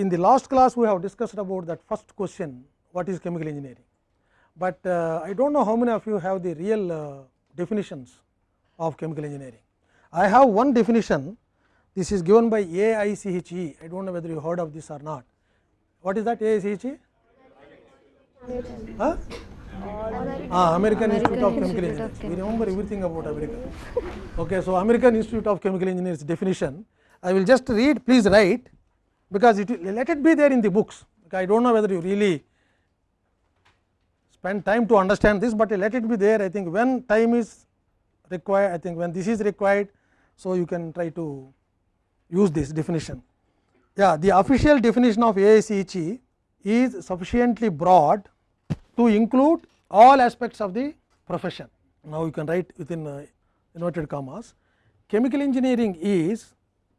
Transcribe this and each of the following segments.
in the last class we have discussed about that first question what is chemical engineering, but uh, I do not know how many of you have the real uh, definitions of chemical engineering. I have one definition this is given by AICHE I do not know whether you heard of this or not. What is that AICHE? Huh? Ah, American, Institute of Chemical Engineers. We remember everything about America. Okay, so American Institute of Chemical Engineers definition. I will just read, please write, because it let it be there in the books. I do not know whether you really spend time to understand this, but let it be there. I think when time is required, I think when this is required, so you can try to use this definition. Yeah, the official definition of AICHE is sufficiently broad to include all aspects of the profession. Now, you can write within uh, inverted commas. Chemical engineering is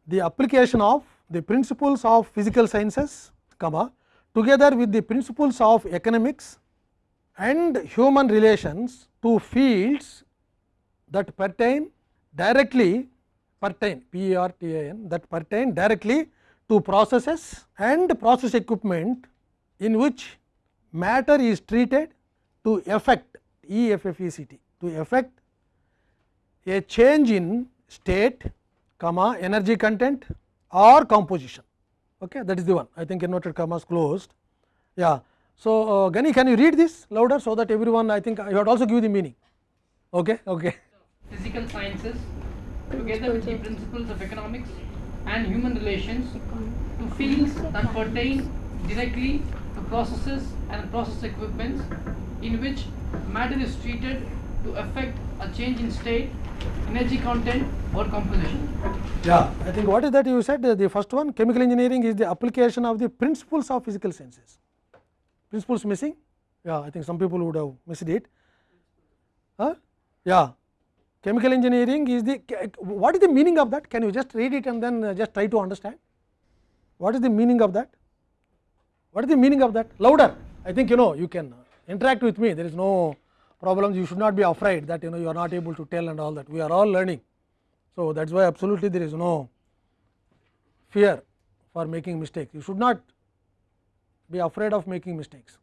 the application of the principles of physical sciences, comma, together with the principles of economics and human relations to fields that pertain directly pertain P R T A N that pertain directly to processes and process equipment in which matter is treated to effect E F F E C T to effect a change in state comma energy content or composition. Okay that is the one. I think inverted commas closed. Yeah. So uh, gani can you read this louder so that everyone i think you have also give the meaning. Okay okay. Physical sciences together with the principles of economics and human relations to fields that pertain directly to processes and process equipments in which matter is treated to affect a change in state, energy content or composition. Yeah, I think what is that you said the first one chemical engineering is the application of the principles of physical sciences. Principles missing? Yeah, I think some people would have missed it. Huh? Yeah, chemical engineering is the what is the meaning of that? Can you just read it and then uh, just try to understand? What is the meaning of that? What is the meaning of that? Louder. I think you know you can uh, interact with me. There is no problems. You should not be afraid that you know you are not able to tell and all that. We are all learning. So that is why absolutely there is no fear for making mistakes. You should not be afraid of making mistakes.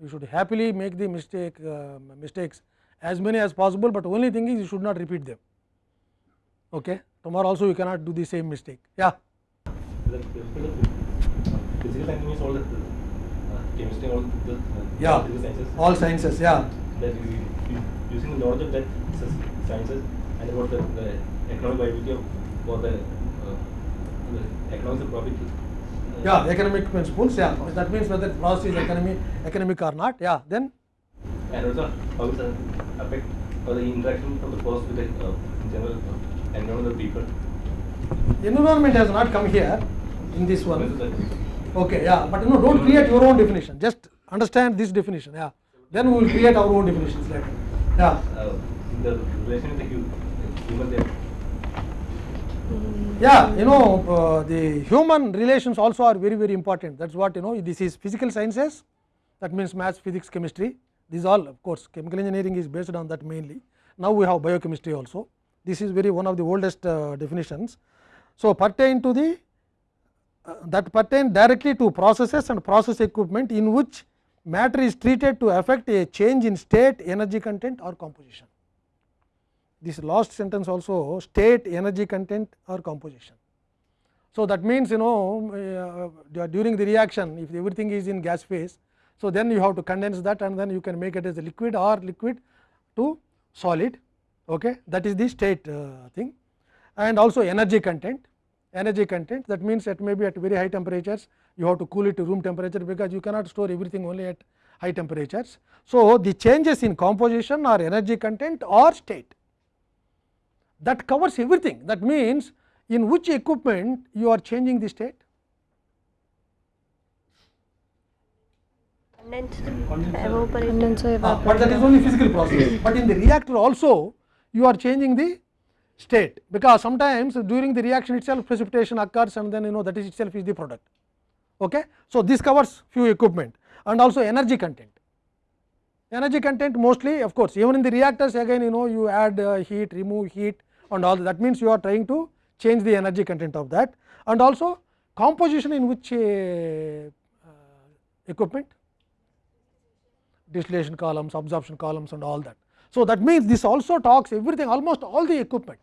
You should happily make the mistake uh, mistakes as many as possible, but only thing is you should not repeat them. Okay. Tomorrow also you cannot do the same mistake. Yeah. Physical science all that chemistry, all the Yeah. sciences. All sciences. Yeah. That using the knowledge of that sciences and about the, the economic viability of for the, uh, the economics of profit. uh, Yeah. Economic principles. Yeah. That means whether process is economic, economic or not. Yeah. Then And also how it affect or the interaction of the process with the uh, general uh, environment of people. environment has not come here in this one. Okay, yeah, but no, don't create your own definition. Just understand this definition. Yeah, then we will create our own definitions later. Yeah, uh, the relation with the human there. yeah. You know, uh, the human relations also are very very important. That's what you know. This is physical sciences. That means maths, physics, chemistry. These all, of course, chemical engineering is based on that mainly. Now we have biochemistry also. This is very one of the oldest uh, definitions. So pertain to the that pertain directly to processes and process equipment in which matter is treated to affect a change in state, energy content or composition. This last sentence also state, energy content or composition. So, that means you know uh, during the reaction if everything is in gas phase. So, then you have to condense that and then you can make it as a liquid or liquid to solid okay. that is the state uh, thing and also energy content energy content. That means that maybe at very high temperatures. You have to cool it to room temperature because you cannot store everything only at high temperatures. So, the changes in composition or energy content or state that covers everything. That means in which equipment you are changing the state? Condenser Ah, but that is only physical process. But in the reactor also you are changing the state because sometimes during the reaction itself precipitation occurs and then you know that is itself is the product. Okay. So, this covers few equipment and also energy content. Energy content mostly of course, even in the reactors again you know you add uh, heat, remove heat and all that means you are trying to change the energy content of that and also composition in which uh, equipment distillation columns, absorption columns and all that. So, that means this also talks everything almost all the equipment.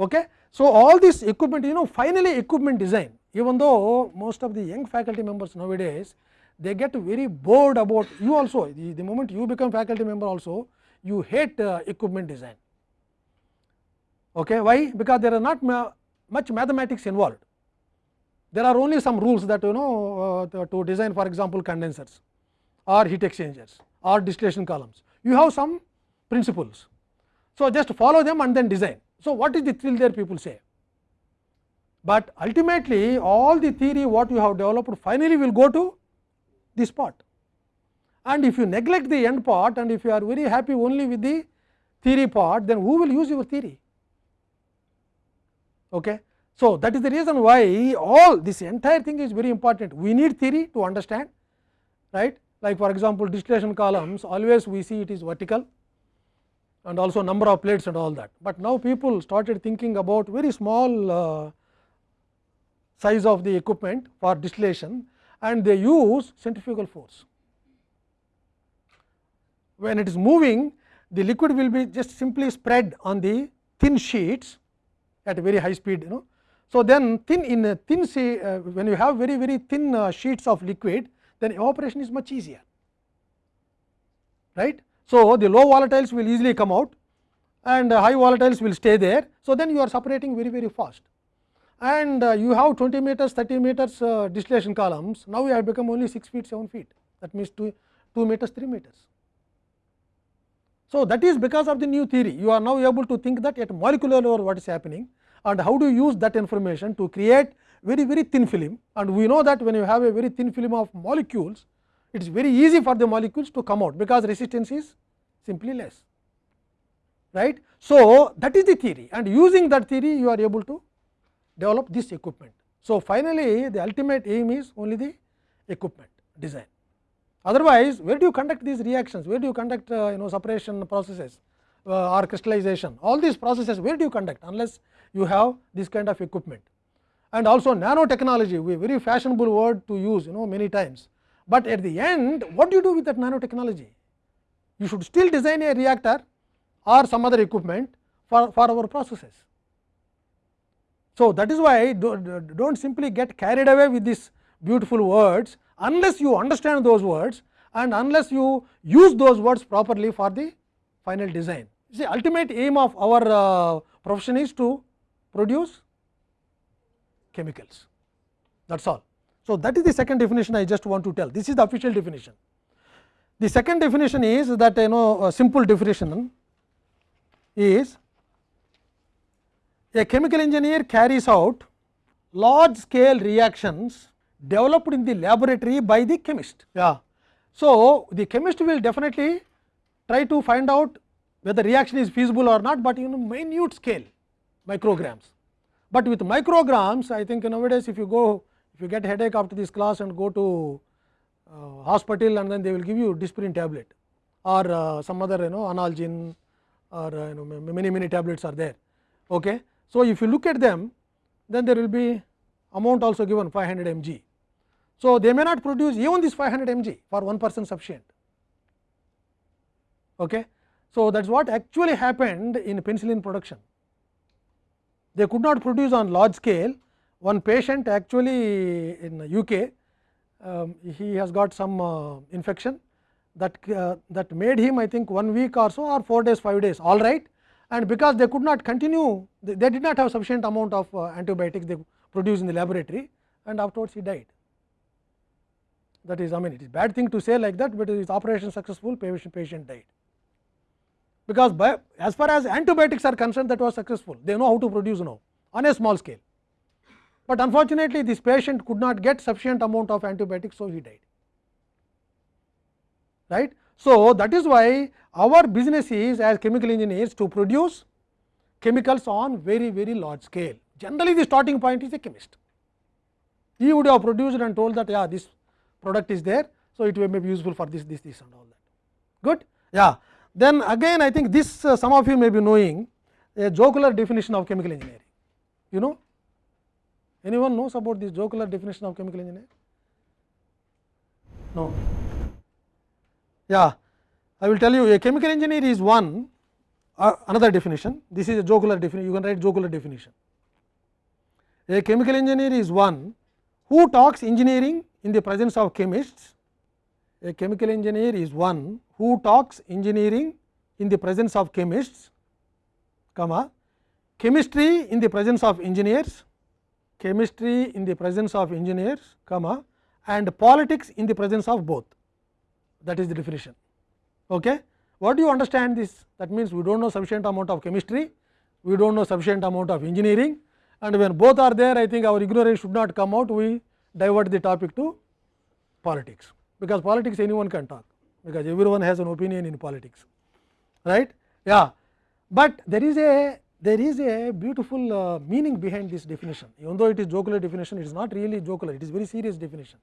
Okay. So, all this equipment you know finally equipment design even though most of the young faculty members nowadays they get very bored about you also the, the moment you become faculty member also you hate uh, equipment design. Okay. Why? Because there are not ma much mathematics involved. There are only some rules that you know uh, to design for example, condensers or heat exchangers or distillation columns. You have some principles. So, just follow them and then design. So, what is the thrill there people say? But ultimately all the theory what you have developed finally will go to this part. And if you neglect the end part and if you are very happy only with the theory part, then who will use your theory? Okay. So, that is the reason why all this entire thing is very important. We need theory to understand, right. Like for example, distillation columns always we see it is vertical and also number of plates and all that. But now people started thinking about very small uh, size of the equipment for distillation and they use centrifugal force. When it is moving the liquid will be just simply spread on the thin sheets at a very high speed you know. So, then thin in a thin say uh, when you have very very thin uh, sheets of liquid then evaporation is much easier right. So, the low volatiles will easily come out and high volatiles will stay there. So, then you are separating very very fast and you have 20 meters 30 meters uh, distillation columns now you have become only 6 feet 7 feet that means 2, 2 meters 3 meters. So, that is because of the new theory you are now able to think that at molecular level what is happening and how do you use that information to create very very thin film and we know that when you have a very thin film of molecules it is very easy for the molecules to come out because resistance is simply less right. So, that is the theory and using that theory you are able to develop this equipment. So, finally, the ultimate aim is only the equipment design. Otherwise, where do you conduct these reactions? Where do you conduct uh, you know separation processes uh, or crystallization? All these processes where do you conduct unless you have this kind of equipment? And also nanotechnology, we very fashionable word to use you know many times. But at the end, what do you do with that nanotechnology? You should still design a reactor or some other equipment for, for our processes. So, that is why do not simply get carried away with these beautiful words unless you understand those words and unless you use those words properly for the final design. See ultimate aim of our uh, profession is to produce chemicals that is all. So, that is the second definition I just want to tell this is the official definition. The second definition is that you know a simple definition is a chemical engineer carries out large scale reactions developed in the laboratory by the chemist. Yeah. So, the chemist will definitely try to find out whether reaction is feasible or not, but in minute scale micrograms. But with micrograms I think nowadays if you go if you get headache after this class and go to uh, hospital and then they will give you Disprin tablet or uh, some other you know analgin or uh, you know many many tablets are there. Okay. So, if you look at them then there will be amount also given 500 mg. So, they may not produce even this 500 mg for one person sufficient. Okay. So, that is what actually happened in penicillin production. They could not produce on large scale. One patient actually in UK, um, he has got some uh, infection that uh, that made him I think one week or so or 4 days 5 days all right and because they could not continue they, they did not have sufficient amount of uh, antibiotics they produced in the laboratory and afterwards he died. That is I mean it is bad thing to say like that, but his operation successful patient, patient died. Because by, as far as antibiotics are concerned that was successful they know how to produce now on a small scale. But unfortunately, this patient could not get sufficient amount of antibiotics, so he died. Right. So, that is why our business is as chemical engineers to produce chemicals on very very large scale. Generally the starting point is a chemist. He would have produced and told that yeah this product is there. So, it may be useful for this this this and all that good. Yeah. Then again I think this uh, some of you may be knowing a jocular definition of chemical engineering you know Anyone knows about this jocular definition of chemical engineer? No. Yeah, I will tell you a chemical engineer is one uh, another definition. This is a jocular definition. You can write jocular definition. A chemical engineer is one who talks engineering in the presence of chemists. A chemical engineer is one who talks engineering in the presence of chemists, comma, chemistry in the presence of engineers, chemistry in the presence of engineers, comma, and politics in the presence of both. That is the definition. Okay? What do you understand this? That means, we do not know sufficient amount of chemistry, we do not know sufficient amount of engineering and when both are there, I think our ignorance should not come out, we divert the topic to politics, because politics anyone can talk, because everyone has an opinion in politics, right? Yeah, but there is a there is a beautiful uh, meaning behind this definition, even though it is jocular definition, it is not really jocular, it is very serious definition,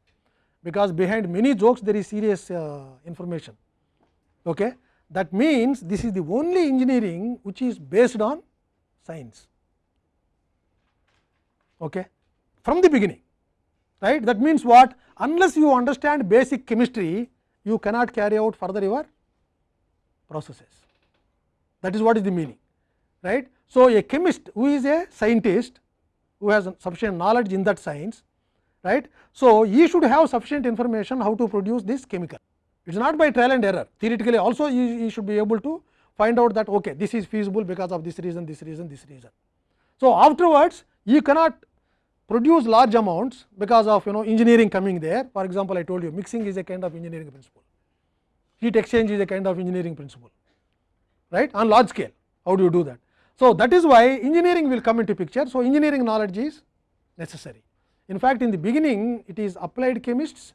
because behind many jokes there is serious uh, information. Okay? That means, this is the only engineering which is based on science okay, from the beginning. Right? That means what? Unless you understand basic chemistry, you cannot carry out further your processes. That is what is the meaning. Right? So, a chemist who is a scientist who has sufficient knowledge in that science, right. So, he should have sufficient information how to produce this chemical. It is not by trial and error. Theoretically also he, he should be able to find out that okay, this is feasible because of this reason, this reason, this reason. So, afterwards you cannot produce large amounts because of you know engineering coming there. For example, I told you mixing is a kind of engineering principle, heat exchange is a kind of engineering principle right on large scale. How do you do that? So, that is why engineering will come into picture. So, engineering knowledge is necessary. In fact, in the beginning it is applied chemists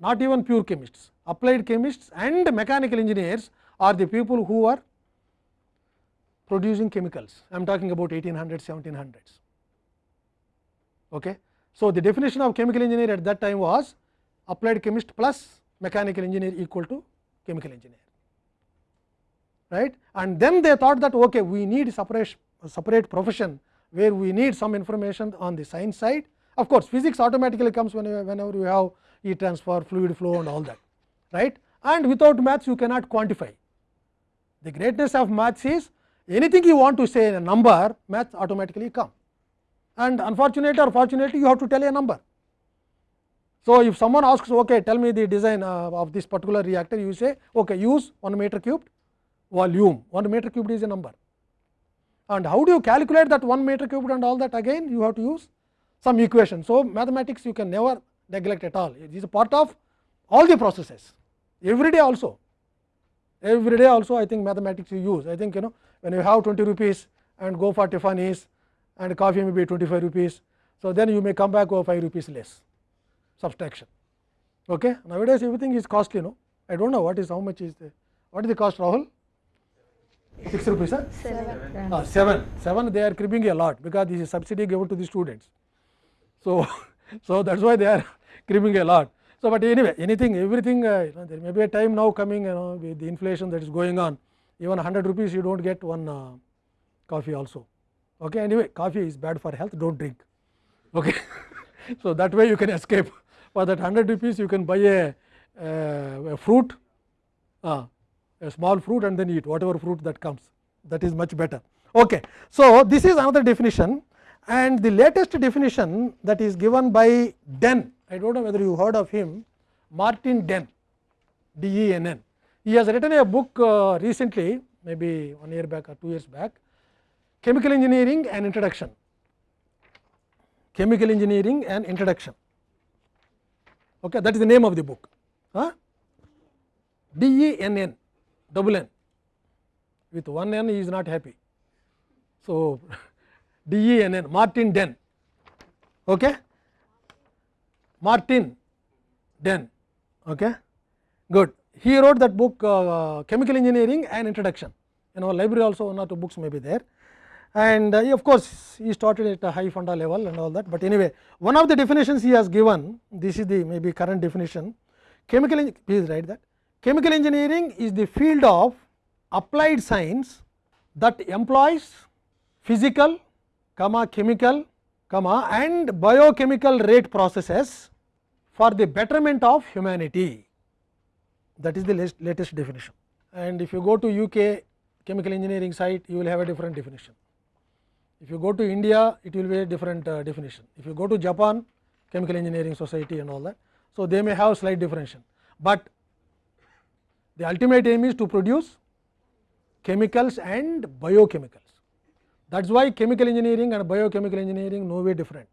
not even pure chemists, applied chemists and mechanical engineers are the people who are producing chemicals. I am talking about 1800s, 1700s. Okay. So, the definition of chemical engineer at that time was applied chemist plus mechanical engineer equal to chemical engineer right? And then they thought that okay, we need separate separate profession where we need some information on the science side. Of course physics automatically comes whenever, whenever you have heat transfer fluid flow and all that right? And without maths you cannot quantify. The greatness of maths is anything you want to say in a number maths automatically come. And unfortunately or fortunately you have to tell a number. So, if someone asks okay, tell me the design uh, of this particular reactor you say okay, use 1 meter cubed volume 1 meter cubed is a number and how do you calculate that 1 meter cubed and all that again you have to use some equation. So, mathematics you can never neglect at all it is a part of all the processes every day also every day also I think mathematics you use I think you know when you have 20 rupees and go for Tiffany's and coffee may be 25 rupees. So, then you may come back over 5 rupees less subtraction. Okay. Nowadays everything is costly no I do not know what is how much is the what is the cost Rahul 6 rupees sir? 7. Uh, 7 7 they are cribbing a lot because this is subsidy given to the students. So, so that is why they are cribbing a lot. So, but anyway anything everything uh, you know, there may be a time now coming you know with the inflation that is going on even 100 rupees you do not get one uh, coffee also. Okay. Anyway, coffee is bad for health, do not drink. Okay. so, that way you can escape. For that 100 rupees, you can buy a, uh, a fruit, uh, a small fruit and then eat whatever fruit that comes. That is much better. Okay. So, this is another definition and the latest definition that is given by Den. I do not know whether you heard of him, Martin Den, D E N N. He has written a book uh, recently, maybe one year back or two years back, chemical engineering and introduction chemical engineering and introduction okay that is the name of the book huh? d e n n double n. With one n he is not happy. So d e n n martin Denn okay? Martin Denn okay? Good. He wrote that book uh, chemical engineering and introduction. In our library also one or two books may be there. And uh, of course, he started at a high funda level and all that, but anyway one of the definitions he has given this is the maybe current definition. Chemical please write that chemical engineering is the field of applied science that employs physical comma chemical comma and biochemical rate processes for the betterment of humanity that is the latest, definition. And if you go to UK chemical engineering site you will have a different definition. If you go to India it will be a different uh, definition. If you go to Japan chemical engineering society and all that. So, they may have slight differentiation, but the ultimate aim is to produce chemicals and biochemicals. That is why chemical engineering and biochemical engineering no way different.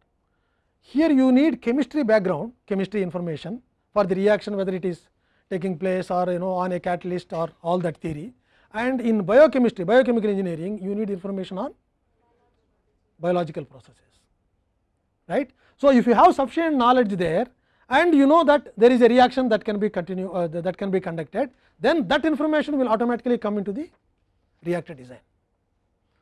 Here you need chemistry background, chemistry information for the reaction whether it is taking place or you know on a catalyst or all that theory. And in biochemistry, biochemical engineering you need information on biological processes, right. So, if you have sufficient knowledge there and you know that there is a reaction that can be continue uh, that can be conducted, then that information will automatically come into the reactor design.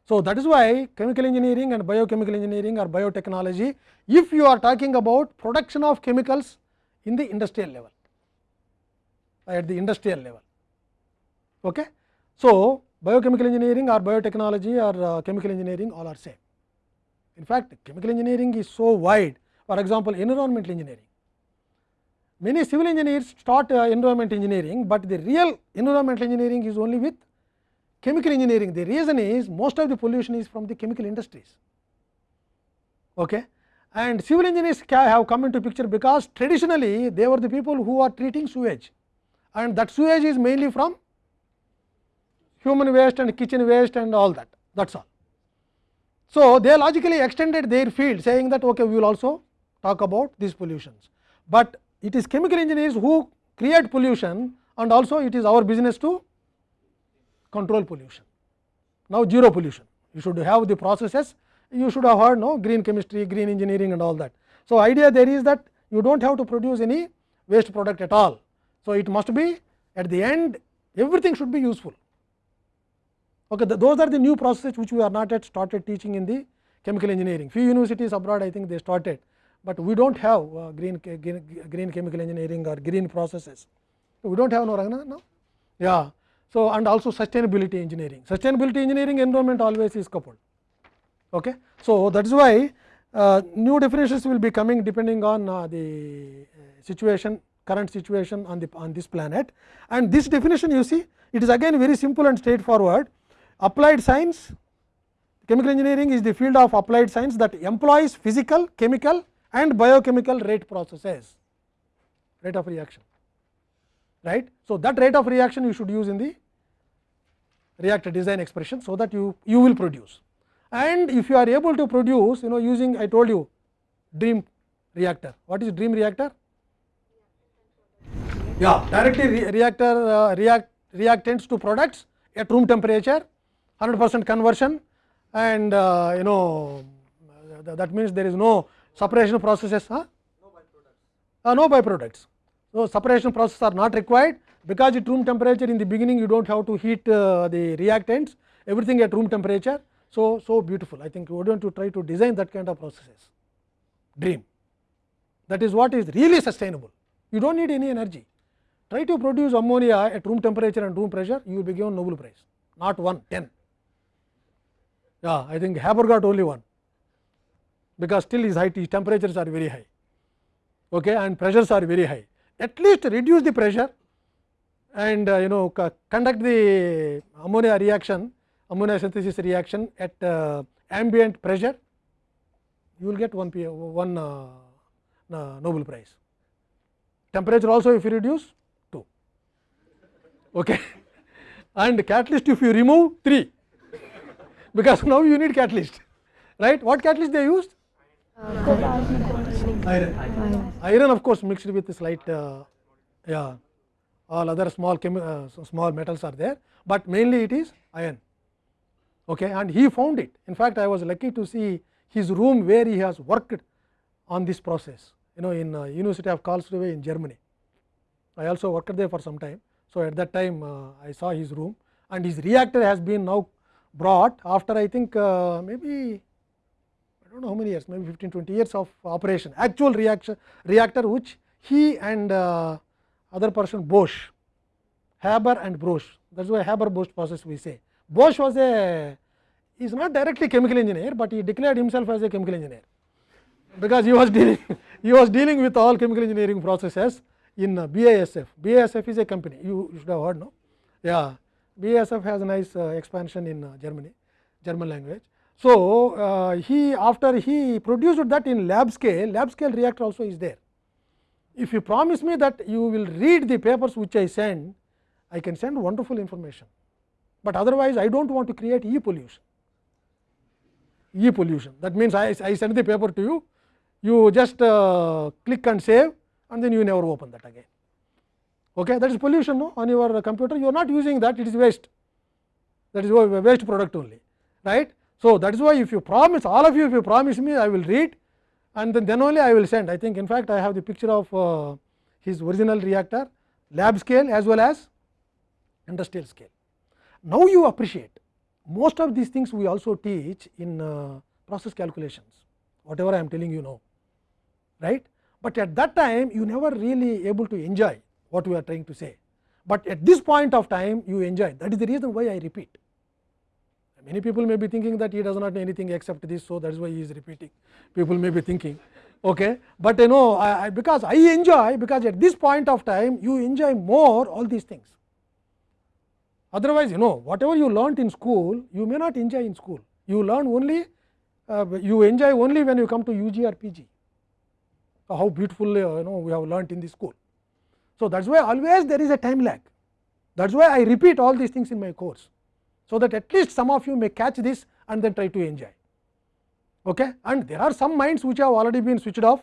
So, that is why chemical engineering and biochemical engineering or biotechnology, if you are talking about production of chemicals in the industrial level, at the industrial level. Okay. So, biochemical engineering or biotechnology or uh, chemical engineering all are same. In fact, chemical engineering is so wide, for example, environmental engineering. Many civil engineers start uh, environment engineering, but the real environmental engineering is only with chemical engineering. The reason is most of the pollution is from the chemical industries. Okay. And civil engineers have come into picture because traditionally they were the people who are treating sewage and that sewage is mainly from human waste and kitchen waste and all that that is all. So, they logically extended their field saying that okay, we will also talk about these pollutions, but it is chemical engineers who create pollution and also it is our business to control pollution. Now, zero pollution you should have the processes you should have heard no green chemistry, green engineering and all that. So, idea there is that you do not have to produce any waste product at all. So, it must be at the end everything should be useful. Okay, the, those are the new processes which we are not yet started teaching in the chemical engineering. Few universities abroad I think they started, but we do not have uh, green, green, green chemical engineering or green processes. We do not have no, Ragna, no? Yeah. So, and also sustainability engineering. Sustainability engineering environment always is coupled. Okay. So, that is why uh, new definitions will be coming depending on uh, the uh, situation current situation on the on this planet and this definition you see it is again very simple and straightforward applied science chemical engineering is the field of applied science that employs physical chemical and biochemical rate processes rate of reaction right so that rate of reaction you should use in the reactor design expression so that you you will produce and if you are able to produce you know using I told you dream reactor. What is dream reactor? Yeah, directly re reactor uh, react reactants to products at room temperature, 100 percent conversion and uh, you know that means there is no separation processes. Huh? No byproducts. Uh, no byproducts. So, separation processes are not required because at room temperature in the beginning you do not have to heat uh, the reactants everything at room temperature so, so beautiful. I think we want to try to design that kind of processes, dream. That is what is really sustainable. You do not need any energy. Try to produce ammonia at room temperature and room pressure, you will be given Nobel Prize, not one, ten Yeah, I think Haber got only one, because still is high T temperatures are very high, okay, and pressures are very high. At least reduce the pressure and uh, you know conduct the ammonia reaction ammonia synthesis reaction at uh, ambient pressure, you will get one, p one uh, Nobel Prize. Temperature also if you reduce 2 okay. and catalyst if you remove 3 because now you need catalyst right. What catalyst they used? Iron. Iron. Iron of course mixed with slight uh, yeah all other small uh, small metals are there, but mainly it is iron okay, and he found it. In fact, I was lucky to see his room where he has worked on this process you know in uh, University of Karlsruhe in Germany. I also worked there for some time. So, at that time uh, I saw his room and his reactor has been now brought after I think uh, maybe I do not know how many years maybe 15 20 years of operation actual reaction reactor which he and uh, other person Bosch Haber and Bosch that is why Haber Bosch process we say Bosch was a is not directly chemical engineer, but he declared himself as a chemical engineer. because he was dealing he was dealing with all chemical engineering processes in uh, BASF. BASF is a company you, you should have heard no yeah BASF has a nice uh, expansion in uh, Germany German language. So, uh, he after he produced that in lab scale lab scale reactor also is there. If you promise me that you will read the papers which I send I can send wonderful information, but otherwise I do not want to create e pollution e pollution that means I, I send the paper to you you just uh, click and save and then you never open that again. Okay, that is pollution no? on your computer you are not using that it is waste that is waste product only right. So, that is why if you promise all of you if you promise me I will read and then, then only I will send I think in fact I have the picture of uh, his original reactor lab scale as well as industrial scale. Now, you appreciate most of these things we also teach in uh, process calculations whatever I am telling you now right. But at that time you never really able to enjoy what we are trying to say, but at this point of time you enjoy that is the reason why I repeat. Many people may be thinking that he does not know anything except this, so that is why he is repeating. People may be thinking, okay. but you know I, I, because I enjoy because at this point of time you enjoy more all these things. Otherwise, you know whatever you learnt in school you may not enjoy in school. You learn only uh, you enjoy only when you come to UG or PG. How beautiful uh, you know we have learnt in the school. So, that is why always there is a time lag. That is why I repeat all these things in my course. So, that at least some of you may catch this and then try to enjoy. Okay? And there are some minds which have already been switched off.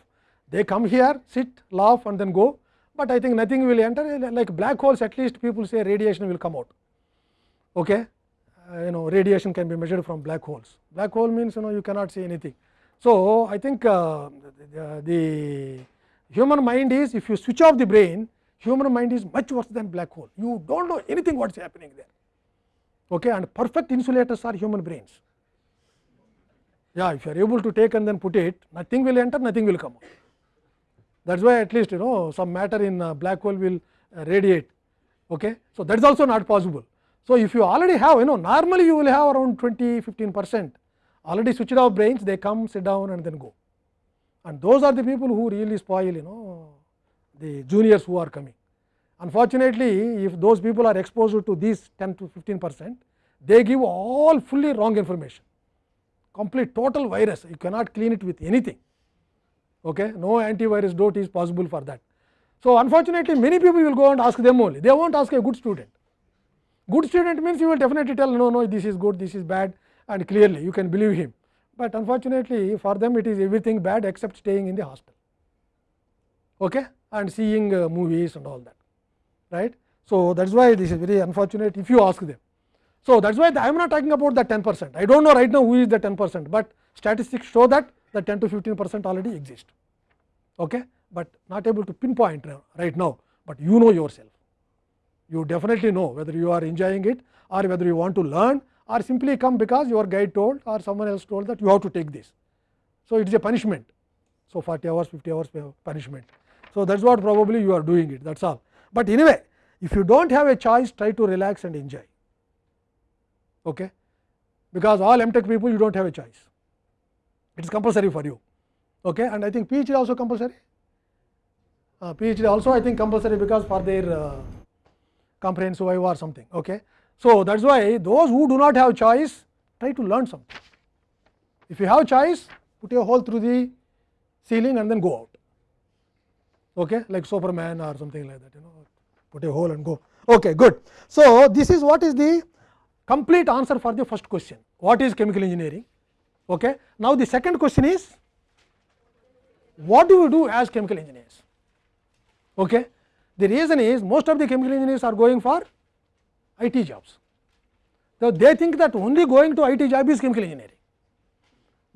They come here, sit, laugh and then go, but I think nothing will enter like black holes at least people say radiation will come out. Okay? Uh, you know radiation can be measured from black holes. Black hole means you know you cannot see anything. So, I think uh, the, the human mind is if you switch off the brain human mind is much worse than black hole. You do not know anything what is happening there okay, and perfect insulators are human brains. Yeah, if you are able to take and then put it nothing will enter nothing will come out. That why at least you know some matter in black hole will radiate. Okay. So, thats also not possible. So, if you already have you know normally you will have around 20 15 percent already switched off brains they come sit down and then go and those are the people who really spoil you know the juniors who are coming. Unfortunately, if those people are exposed to these 10 to 15 percent, they give all fully wrong information, complete total virus, you cannot clean it with anything. Okay? No antivirus dot is possible for that. So, unfortunately, many people will go and ask them only, they will not ask a good student. Good student means you will definitely tell no, no, this is good, this is bad and clearly you can believe him. But unfortunately, for them it is everything bad except staying in the hostel okay, and seeing uh, movies and all that right. So, that is why this is very unfortunate if you ask them. So, that is why I am not talking about the 10 percent, I do not know right now who is the 10 percent, but statistics show that the 10 to 15 percent already exist, okay, but not able to pinpoint right now, but you know yourself. You definitely know whether you are enjoying it or whether you want to learn or simply come because your guide told or someone else told that you have to take this. So, it is a punishment. So, 40 hours 50 hours uh, punishment. So, that is what probably you are doing it that is all. But anyway if you do not have a choice try to relax and enjoy okay? because all MTech people you do not have a choice it is compulsory for you okay? and I think PhD also compulsory uh, PhD also I think compulsory because for their uh, comprehensive or something. Okay? So, that is why those who do not have choice try to learn something. If you have choice put a hole through the ceiling and then go out okay, like Superman or something like that you know put a hole and go okay good. So, this is what is the complete answer for the first question what is chemical engineering. Okay. Now, the second question is what do we do as chemical engineers. Okay. The reason is most of the chemical engineers are going for IT jobs. So, they think that only going to IT job is chemical engineering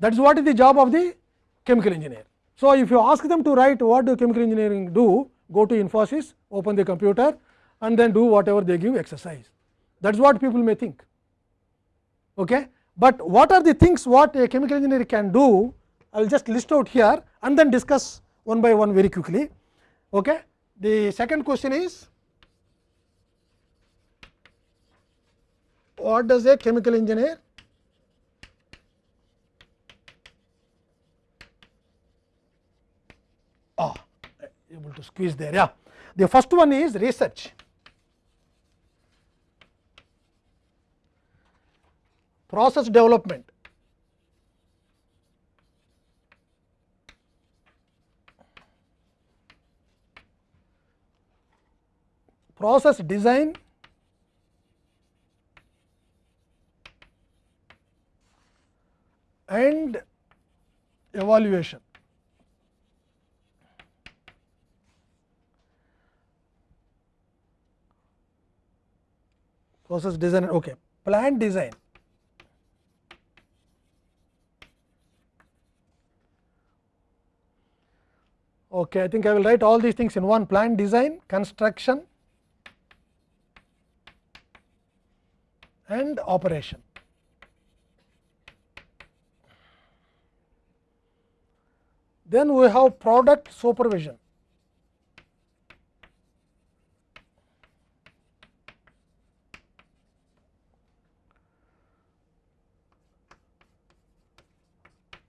that is what is the job of the chemical engineer. So, if you ask them to write what do chemical engineering do, go to Infosys, open the computer and then do whatever they give exercise. That is what people may think. Okay? But what are the things what a chemical engineer can do, I will just list out here and then discuss one by one very quickly. Okay? The second question is what does a chemical engineer ah, able to squeeze there. Yeah. The first one is research. Process development. Process design and evaluation. Process design, okay. Plant design. Okay, I think I will write all these things in one plant design, construction and operation. Then we have product supervision.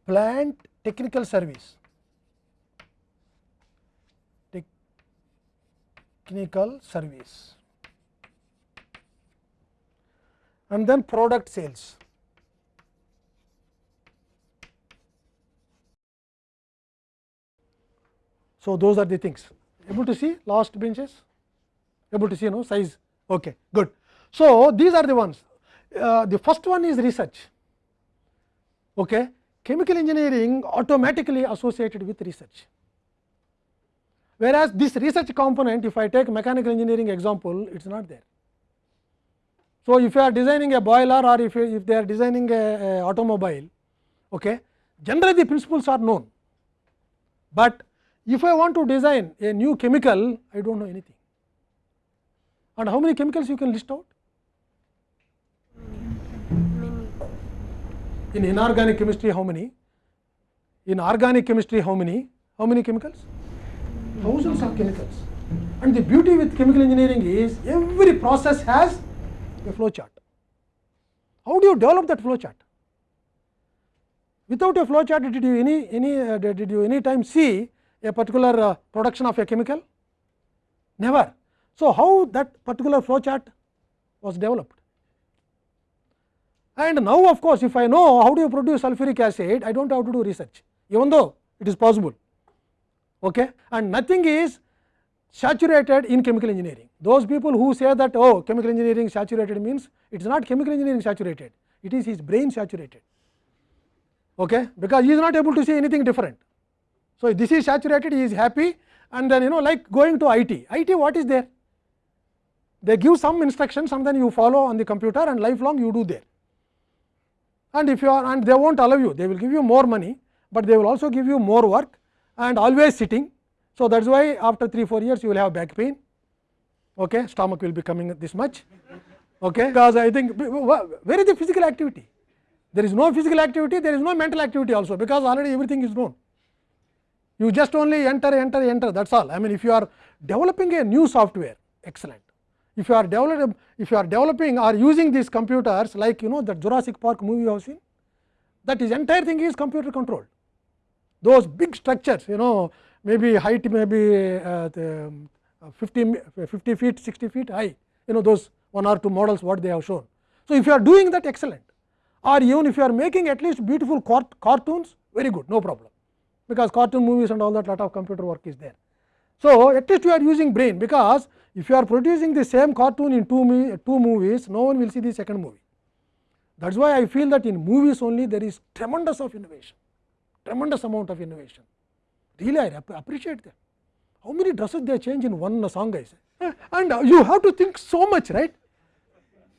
Plant technical service. Technical service. And then product sales. So, those are the things able to see last benches able to see no size okay good. So, these are the ones uh, the first one is research okay. Chemical engineering automatically associated with research whereas this research component if I take mechanical engineering example it is not there. So, if you are designing a boiler or if, you, if they are designing a, a automobile okay, generally the principles are known, but if I want to design a new chemical, I do not know anything. And how many chemicals you can list out? In inorganic chemistry, how many? In organic chemistry, how many? How many chemicals? Thousands of chemicals. And the beauty with chemical engineering is every process has a flow chart. How do you develop that flow chart? Without a flow chart, did you any any uh, did you any time see a particular uh, production of a chemical? Never. So, how that particular flow chart was developed? And now of course, if I know how do you produce sulfuric acid, I do not have to do research, even though it is possible. Okay? And nothing is saturated in chemical engineering. Those people who say that oh chemical engineering saturated means it is not chemical engineering saturated, it is his brain saturated, okay? because he is not able to see anything different. So, this is saturated, he is happy and then you know like going to IT, IT what is there? They give some instructions and then you follow on the computer and lifelong you do there. And if you are and they wont allow you, they will give you more money, but they will also give you more work and always sitting. So, that is why after 3 4 years you will have back pain, okay, stomach will be coming this much, okay, because I think where is the physical activity? There is no physical activity, there is no mental activity also, because already everything is known you just only enter enter enter that is all I mean if you are developing a new software excellent if you are if you are developing or using these computers like you know that Jurassic Park movie you have seen that is entire thing is computer controlled those big structures you know maybe height maybe uh, the, uh, 50, 50 feet 60 feet high you know those one or two models what they have shown. So, if you are doing that excellent or even if you are making at least beautiful cartoons very good no problem because cartoon movies and all that lot of computer work is there. So, at least you are using brain because if you are producing the same cartoon in two, two movies, no one will see the second movie. That is why I feel that in movies only there is tremendous of innovation, tremendous amount of innovation. Really I appreciate that. How many dresses they change in one song I say and you have to think so much right.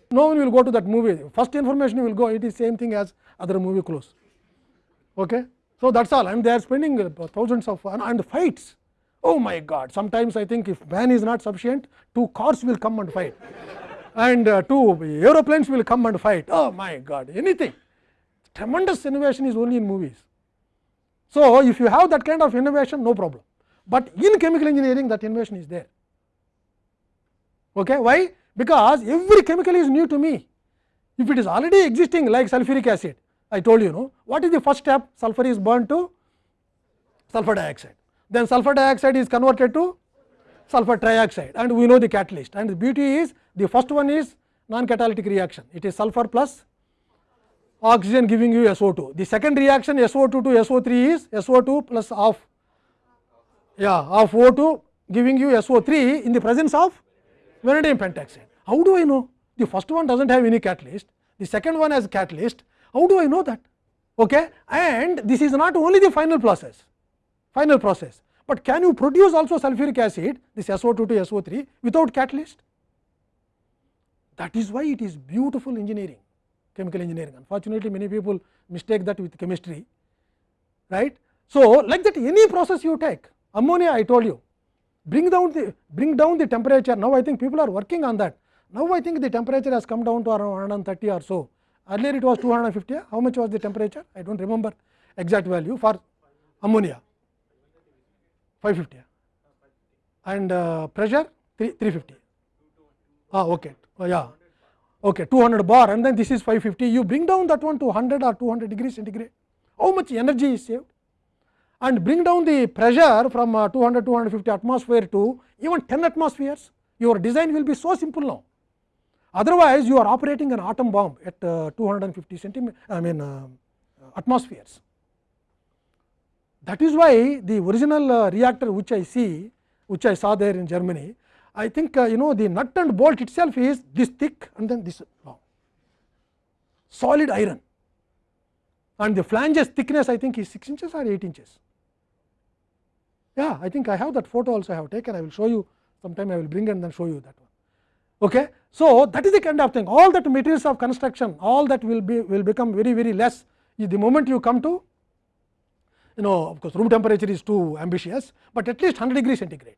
No one will go to that movie, first information will go it is same thing as other movie close. Okay. So, that is all and they are spending uh, thousands of and fights. Oh my God, sometimes I think if man is not sufficient, two cars will come and fight and uh, two aeroplanes will come and fight. Oh my God, anything. Tremendous innovation is only in movies. So, if you have that kind of innovation, no problem, but in chemical engineering that innovation is there. Okay. Why? Because every chemical is new to me. If it is already existing like sulfuric acid, I told you know what is the first step sulfur is burned to sulfur dioxide then sulfur dioxide is converted to sulfur trioxide and we know the catalyst and the beauty is the first one is non catalytic reaction it is sulfur plus oxygen giving you SO2. The second reaction SO2 to SO3 is SO2 plus of yeah of O2 giving you SO3 in the presence of vanadium pentoxide. How do I know? The first one doesnt have any catalyst, the second one has catalyst. How do I know that? Okay? And this is not only the final process, final process, but can you produce also sulfuric acid this SO2 to SO3 without catalyst? That is why it is beautiful engineering, chemical engineering. Unfortunately, many people mistake that with chemistry, right. So, like that any process you take, ammonia I told you, bring down the bring down the temperature. Now, I think people are working on that. Now, I think the temperature has come down to around 130 or so. Earlier it was 250. How much was the temperature? I do not remember exact value for ammonia 550 and uh, pressure 3, 350. Ah, okay. Oh, yeah. Okay, 200 bar and then this is 550. You bring down that one to 100 or 200 degrees centigrade. How much energy is saved? And bring down the pressure from uh, 200 250 atmosphere to even 10 atmospheres. Your design will be so simple now. Otherwise, you are operating an atom bomb at uh, 250 centimeter, I mean uh, atmospheres. That is why the original uh, reactor which I see, which I saw there in Germany, I think uh, you know the nut and bolt itself is this thick and then this long, solid iron and the flanges thickness I think is 6 inches or 8 inches. Yeah, I think I have that photo also I have taken, I will show you sometime I will bring and then show you that one. Okay. So, that is the kind of thing all that materials of construction all that will be will become very very less the moment you come to you know of course room temperature is too ambitious, but at least 100 degree centigrade.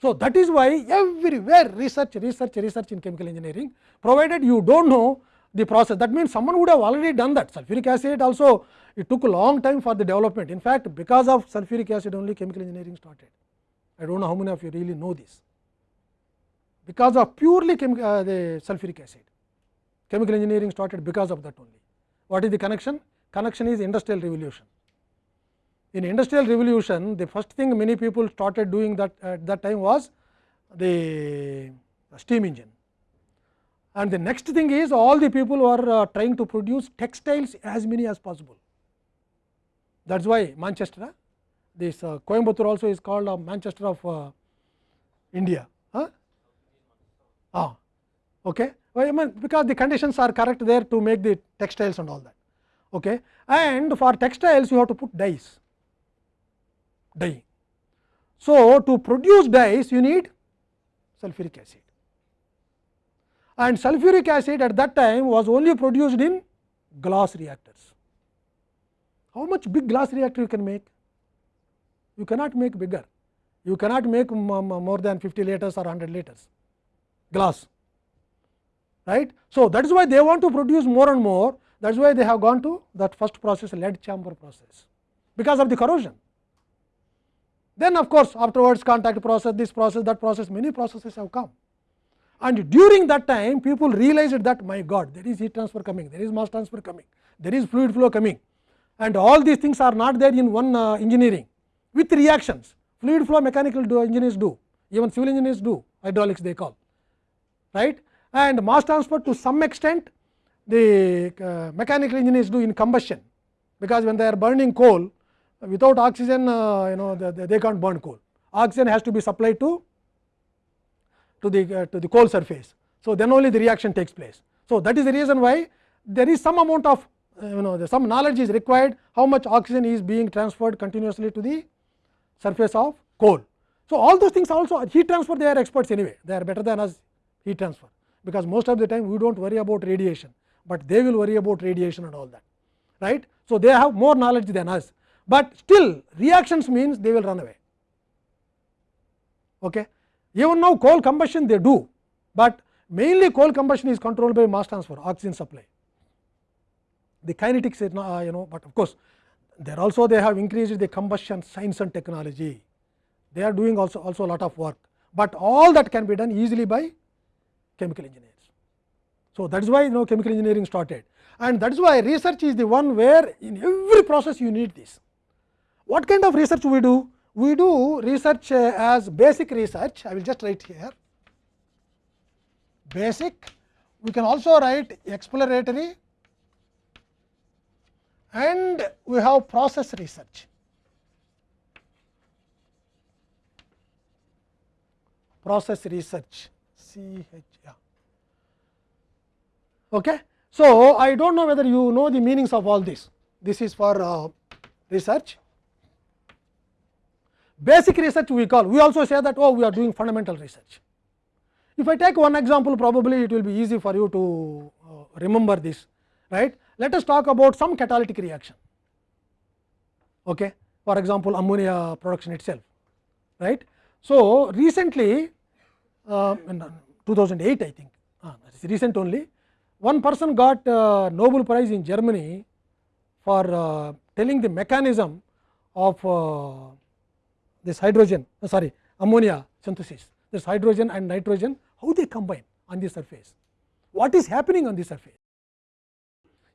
So, that is why everywhere research research research in chemical engineering provided you do not know the process that means someone would have already done that sulfuric acid also it took a long time for the development in fact because of sulfuric acid only chemical engineering started. I do not know how many of you really know this because of purely uh, the sulfuric acid. Chemical engineering started because of that only. What is the connection? Connection is industrial revolution. In industrial revolution, the first thing many people started doing that at that time was the steam engine. And the next thing is all the people were uh, trying to produce textiles as many as possible. That is why Manchester, this uh, Coimbatore also is called uh, Manchester of uh, India. Huh? Ah, okay. Well, I mean because the conditions are correct there to make the textiles and all that. Okay. And for textiles you have to put dyes, dye. So, to produce dyes you need sulfuric acid and sulfuric acid at that time was only produced in glass reactors. How much big glass reactor you can make? You cannot make bigger, you cannot make more than 50 liters or 100 liters glass right. So, that is why they want to produce more and more that is why they have gone to that first process lead chamber process because of the corrosion. Then of course, afterwards contact process this process that process many processes have come and during that time people realized that my god there is heat transfer coming there is mass transfer coming there is fluid flow coming and all these things are not there in one uh, engineering with reactions fluid flow mechanical do engineers do even civil engineers do hydraulics they call right and mass transfer to some extent the uh, mechanical engineers do in combustion. Because when they are burning coal without oxygen uh, you know they, they can't burn coal. Oxygen has to be supplied to to the uh, to the coal surface. So then only the reaction takes place. So that is the reason why there is some amount of you know some knowledge is required how much oxygen is being transferred continuously to the surface of coal. So all those things also heat transfer they are experts anyway. They are better than us heat transfer. Because most of the time we do not worry about radiation, but they will worry about radiation and all that right. So, they have more knowledge than us, but still reactions means they will run away. Okay. Even now coal combustion they do, but mainly coal combustion is controlled by mass transfer oxygen supply. The kinetics is not, uh, you know, but of course, there also they have increased the combustion science and technology. They are doing also also a lot of work, but all that can be done easily by chemical engineers. So, that is why you know chemical engineering started and that is why research is the one where in every process you need this. What kind of research we do? we do research as basic research, I will just write here basic, we can also write exploratory and we have process research. Process research C H yeah. Okay. So, I do not know whether you know the meanings of all this. This is for uh, research. Basic research we call, we also say that oh we are doing fundamental research. If I take one example probably it will be easy for you to uh, remember this right. Let us talk about some catalytic reaction okay. for example ammonia production itself right. So, recently uh, in 2008 I think uh, recent only one person got uh, Nobel prize in Germany for uh, telling the mechanism of uh, this hydrogen uh, sorry ammonia synthesis. This hydrogen and nitrogen how they combine on the surface. What is happening on the surface?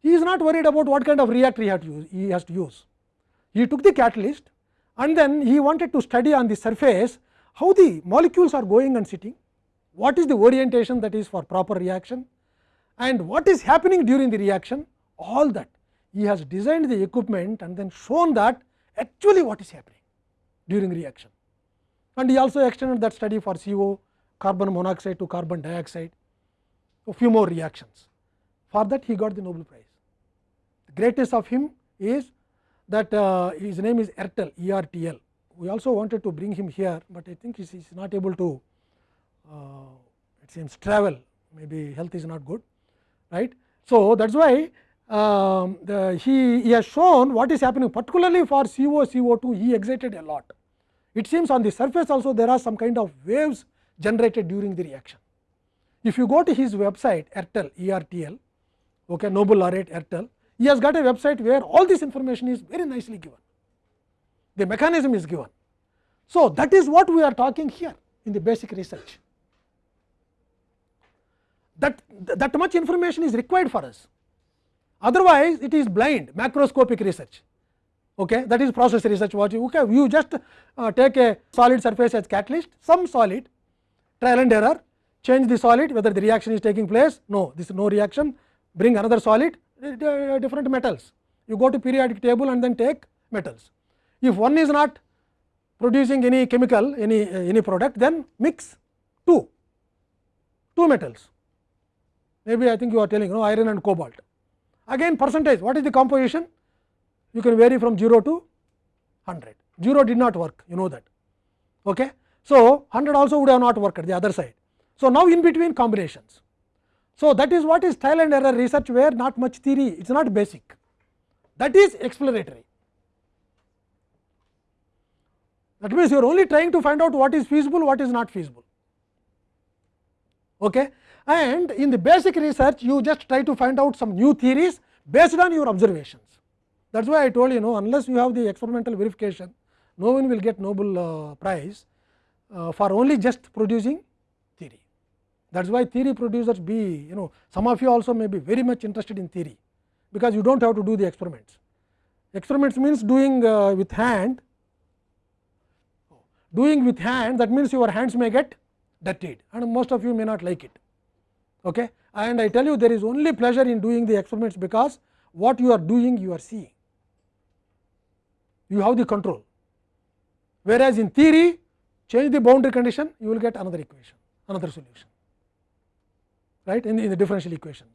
He is not worried about what kind of reactor he, to use, he has to use. He took the catalyst and then he wanted to study on the surface how the molecules are going and sitting. What is the orientation that is for proper reaction and what is happening during the reaction all that he has designed the equipment and then shown that actually what is happening during reaction. And he also extended that study for CO, carbon monoxide to carbon dioxide, a few more reactions. For that he got the Nobel Prize. The greatest of him is that uh, his name is Ertel, ERTL. We also wanted to bring him here, but I think he is not able to uh, it seems travel, maybe health is not good, right. So, that is why uh, the, he, he has shown what is happening particularly for CO, CO2 he excited a lot. It seems on the surface also there are some kind of waves generated during the reaction. If you go to his website ERTL, ERTL, okay, Nobel laureate ERTL, he has got a website where all this information is very nicely given. The mechanism is given. So, that is what we are talking here in the basic research. That, that much information is required for us otherwise it is blind macroscopic research okay that is process research what you okay you just uh, take a solid surface as catalyst some solid trial and error change the solid whether the reaction is taking place no this is no reaction bring another solid uh, different metals you go to periodic table and then take metals if one is not producing any chemical any uh, any product then mix two two metals maybe i think you are telling you know iron and cobalt Again percentage what is the composition? You can vary from 0 to 100. 0 did not work you know that. Okay. So, 100 also would have not worked at the other side. So, now in between combinations. So, that is what is trial and error research where not much theory it is not basic that is exploratory. That means, you are only trying to find out what is feasible what is not feasible. Okay and in the basic research you just try to find out some new theories based on your observations. That is why I told you know unless you have the experimental verification no one will get Nobel uh, prize uh, for only just producing theory. That is why theory producers be you know some of you also may be very much interested in theory because you do not have to do the experiments. Experiments means doing uh, with hand doing with hand that means your hands may get dirtied and most of you may not like it okay. and I tell you there is only pleasure in doing the experiments because what you are doing you are seeing. You have the control. Whereas in theory change the boundary condition you will get another equation another solution. Right? In the, in the differential equations.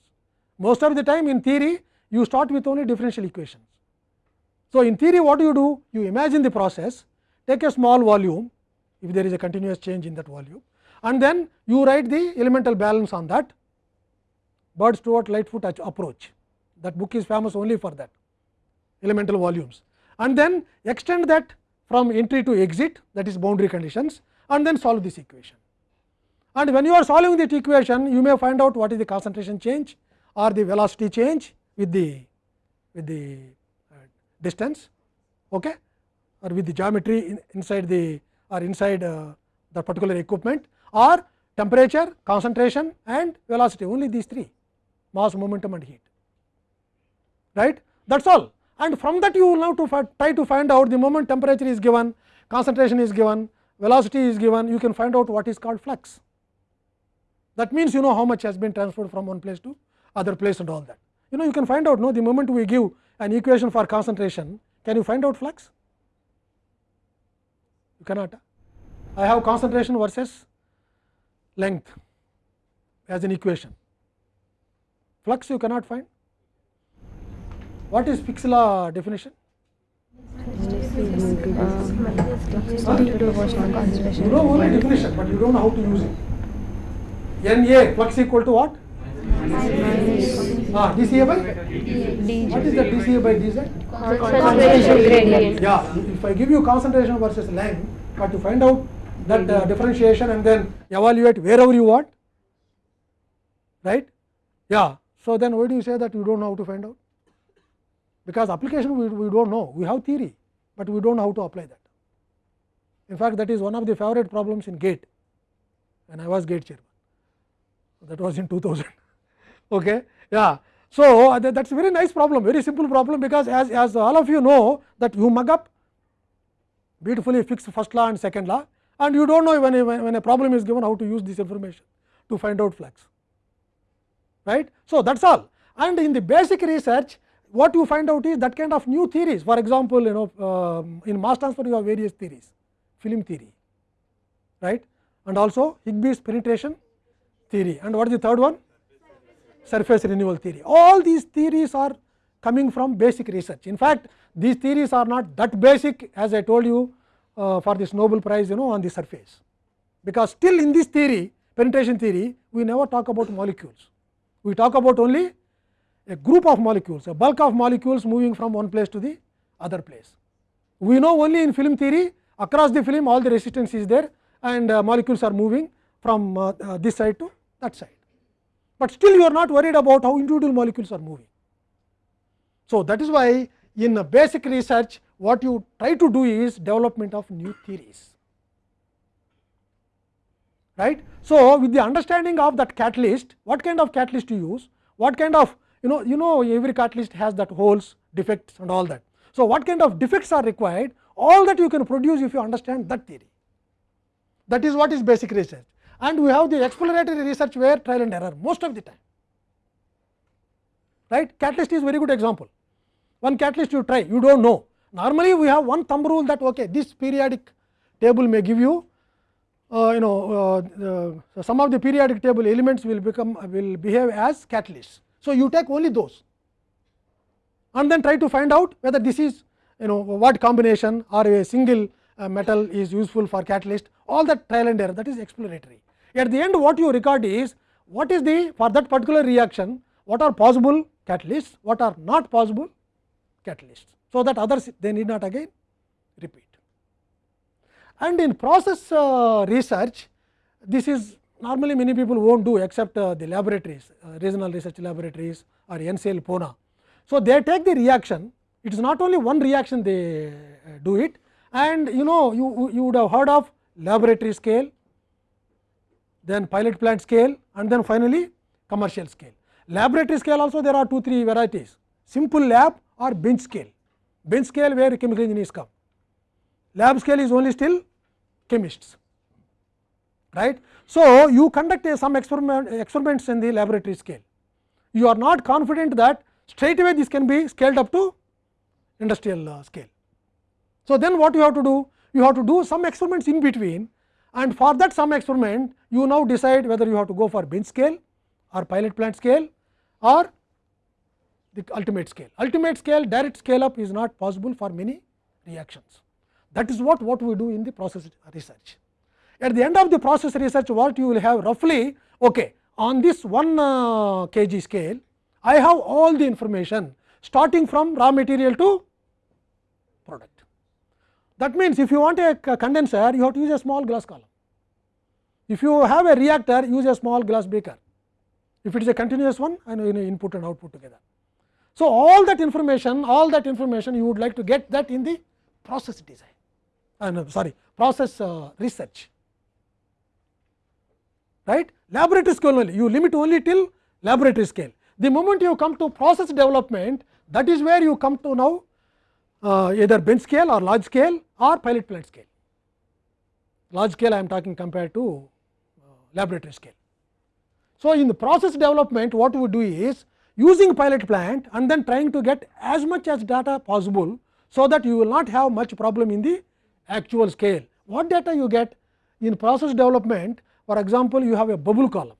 Most of the time in theory you start with only differential equations. So in theory what do you do? You imagine the process. Take a small volume if there is a continuous change in that volume and then you write the elemental balance on that Bird Stewart Lightfoot approach. That book is famous only for that. Elemental volumes. And then extend that from entry to exit that is boundary conditions and then solve this equation. And when you are solving that equation you may find out what is the concentration change or the velocity change with the with the uh, distance okay, or with the geometry in, inside the or inside uh, the particular equipment or temperature, concentration and velocity. Only these three mass momentum and heat right that is all and from that you will now to try to find out the moment temperature is given concentration is given, velocity is given, you can find out what is called flux. That means you know how much has been transferred from one place to other place and all that. You know you can find out no the moment we give an equation for concentration, can you find out flux? You cannot. I have concentration versus length as an equation. Flux you cannot find. What is Fick's law definition? due to proportional You know only definition, but you don't know how to use it. Na flux equal to what? Ah, dCA by? What is the dCA by dz? Concentration gradient. Yeah, if I give you concentration versus length, but to find out that uh, differentiation and then evaluate wherever you want, right? Yeah, so then why do you say that you don't know how to find out? Because application we, we don't know, we have theory, but we don't know how to apply that. In fact, that is one of the favorite problems in GATE, when I was GATE chairman. That was in 2000. okay, yeah. So, uh, that is a very nice problem, very simple problem because as, as all of you know that you mug up beautifully fix first law and second law and you do not know when a, when a problem is given how to use this information to find out flux right. So, that is all and in the basic research what you find out is that kind of new theories for example, you know um, in mass transfer you have various theories film theory right and also Higbie's penetration theory and what is the third one surface renewal theory. All these theories are coming from basic research. In fact, these theories are not that basic as I told you uh, for this Nobel prize you know on the surface, because still in this theory penetration theory we never talk about molecules. We talk about only a group of molecules, a bulk of molecules moving from one place to the other place. We know only in film theory across the film all the resistance is there and uh, molecules are moving from uh, uh, this side to that side but still you are not worried about how individual molecules are moving. So, that is why in a basic research what you try to do is development of new theories right. So, with the understanding of that catalyst what kind of catalyst you use? What kind of you know you know every catalyst has that holes defects and all that. So, what kind of defects are required? All that you can produce if you understand that theory. That is what is basic research. And we have the exploratory research where trial and error most of the time. Right? Catalyst is very good example. One catalyst you try you do not know. Normally we have one thumb rule that okay this periodic table may give you uh, you know uh, some of the periodic table elements will become will behave as catalysts so you take only those and then try to find out whether this is you know what combination or a single uh, metal is useful for catalyst all that trial and error that is exploratory at the end what you record is what is the for that particular reaction what are possible catalysts, what are not possible catalysts. So, that others they need not again repeat. And in process uh, research this is normally many people will not do except uh, the laboratories uh, regional research laboratories or NCL Pune. So, they take the reaction it is not only one reaction they uh, do it and you know you, you would have heard of laboratory scale then pilot plant scale and then finally commercial scale. Laboratory scale also there are 2 3 varieties simple lab or bench scale, bench scale where chemical engineers come, lab scale is only still chemists right. So, you conduct a some experiment experiments in the laboratory scale, you are not confident that straight away this can be scaled up to industrial uh, scale. So, then what you have to do? You have to do some experiments in between and for that some experiment you now decide whether you have to go for bench scale or pilot plant scale or the ultimate scale. Ultimate scale direct scale up is not possible for many reactions. That is what, what we do in the process research. At the end of the process research what you will have roughly okay, on this 1 uh, kg scale I have all the information starting from raw material to product. That means, if you want a condenser, you have to use a small glass column. If you have a reactor, use a small glass beaker. If it is a continuous one, you know input and output together. So, all that information, all that information you would like to get that in the process design, uh, no, sorry, process uh, research, right. Laboratory scale only, you limit only till laboratory scale. The moment you come to process development, that is where you come to now uh, either bench scale or large scale or pilot plant scale. large scale I am talking compared to uh, laboratory scale. So, in the process development what we do is using pilot plant and then trying to get as much as data possible, so that you will not have much problem in the actual scale. What data you get in process development for example, you have a bubble column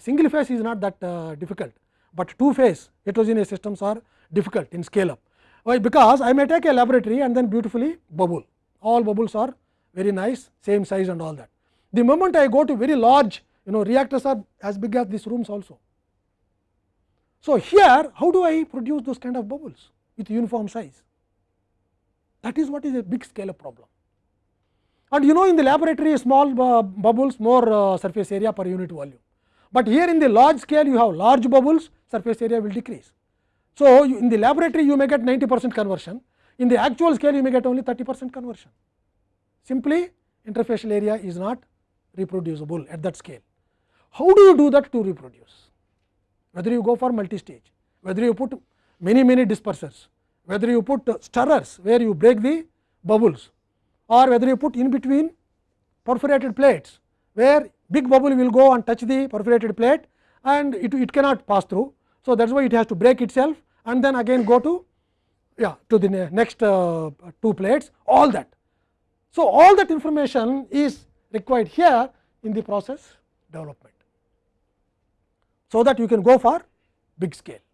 single phase is not that uh, difficult, but two phase heterogeneous systems are difficult in scale up. Why? Because I may take a laboratory and then beautifully bubble all bubbles are very nice same size and all that. The moment I go to very large you know reactors are as big as these rooms also. So, here how do I produce those kind of bubbles with uniform size that is what is a big scale up problem. And you know in the laboratory small bubbles more uh, surface area per unit volume, but here in the large scale you have large bubbles surface area will decrease. So, in the laboratory you may get 90 percent conversion in the actual scale you may get only 30 percent conversion simply interfacial area is not reproducible at that scale. How do you do that to reproduce? Whether you go for multi-stage, whether you put many many dispersers, whether you put stirrers where you break the bubbles or whether you put in between perforated plates where big bubble will go and touch the perforated plate and it, it cannot pass through. So, that is why it has to break itself and then again go to yeah, to the next uh, two plates all that. So, all that information is required here in the process development. So, that you can go for big scale.